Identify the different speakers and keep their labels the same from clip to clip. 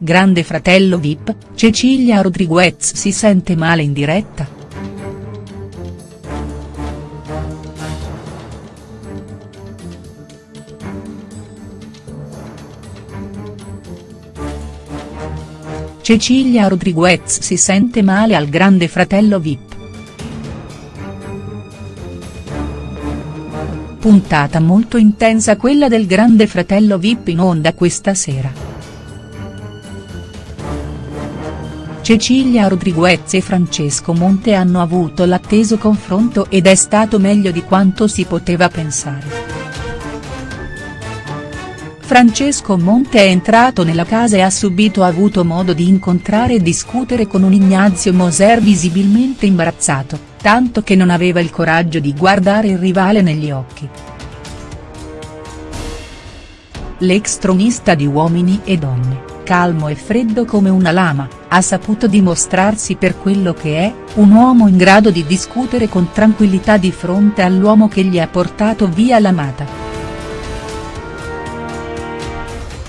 Speaker 1: Grande fratello Vip, Cecilia Rodriguez si sente male in diretta?. Cecilia Rodriguez si sente male al Grande fratello Vip. Puntata molto intensa quella del Grande fratello Vip in onda questa sera. Cecilia Rodriguez e Francesco Monte hanno avuto l'atteso confronto ed è stato meglio di quanto si poteva pensare. Francesco Monte è entrato nella casa e ha subito avuto modo di incontrare e discutere con un Ignazio Moser visibilmente imbarazzato tanto che non aveva il coraggio di guardare il rivale negli occhi. L'ex tronista di Uomini e Donne, calmo e freddo come una lama, ha saputo dimostrarsi per quello che è, un uomo in grado di discutere con tranquillità di fronte all'uomo che gli ha portato via l'amata.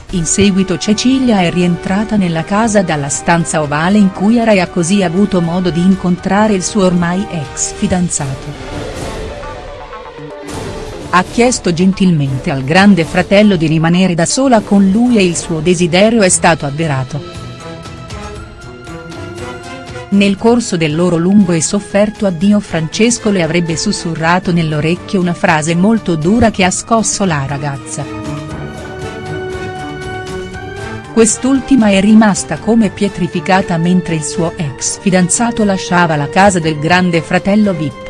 Speaker 1: In seguito Cecilia è rientrata nella casa dalla stanza ovale in cui era e ha così avuto modo di incontrare il suo ormai ex fidanzato. Ha chiesto gentilmente al grande fratello di rimanere da sola con lui e il suo desiderio è stato avverato. Nel corso del loro lungo e sofferto addio Francesco le avrebbe sussurrato nell'orecchio una frase molto dura che ha scosso la ragazza. Quest'ultima è rimasta come pietrificata mentre il suo ex fidanzato lasciava la casa del grande fratello Vip.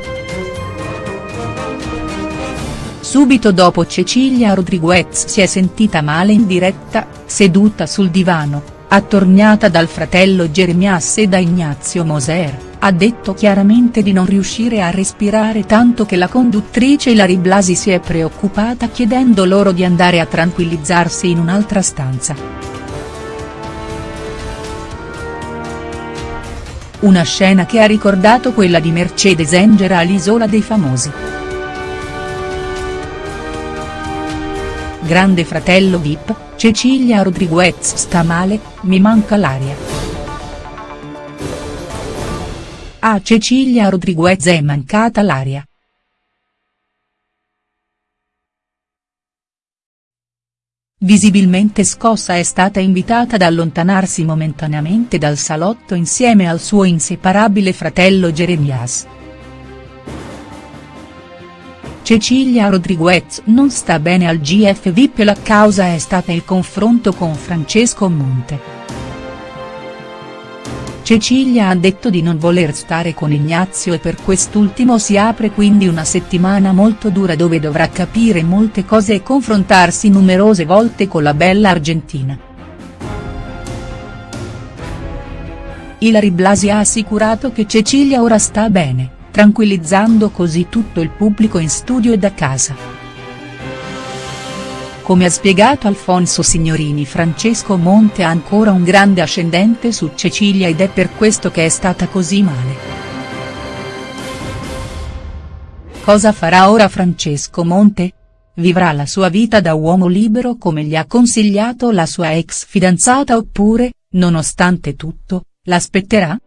Speaker 1: Subito dopo Cecilia Rodriguez si è sentita male in diretta, seduta sul divano, attorniata dal fratello Jeremias e da Ignazio Moser, ha detto chiaramente di non riuscire a respirare tanto che la conduttrice Ilari Blasi si è preoccupata chiedendo loro di andare a tranquillizzarsi in un'altra stanza. Una scena che ha ricordato quella di Mercedes Engera all'Isola dei Famosi. Grande fratello Vip, Cecilia Rodriguez sta male, mi manca l'aria. A Cecilia Rodriguez è mancata l'aria. Visibilmente scossa è stata invitata ad allontanarsi momentaneamente dal salotto insieme al suo inseparabile fratello Jeremias. Cecilia Rodriguez non sta bene al GF VIP e la causa è stata il confronto con Francesco Monte. Cecilia ha detto di non voler stare con Ignazio e per quest'ultimo si apre quindi una settimana molto dura dove dovrà capire molte cose e confrontarsi numerose volte con la bella argentina. Ilari Blasi ha assicurato che Cecilia ora sta bene, tranquillizzando così tutto il pubblico in studio e da casa. Come ha spiegato Alfonso Signorini Francesco Monte ha ancora un grande ascendente su Cecilia ed è per questo che è stata così male. Cosa farà ora Francesco Monte? Vivrà la sua vita da uomo libero come gli ha consigliato la sua ex fidanzata oppure, nonostante tutto, l'aspetterà?.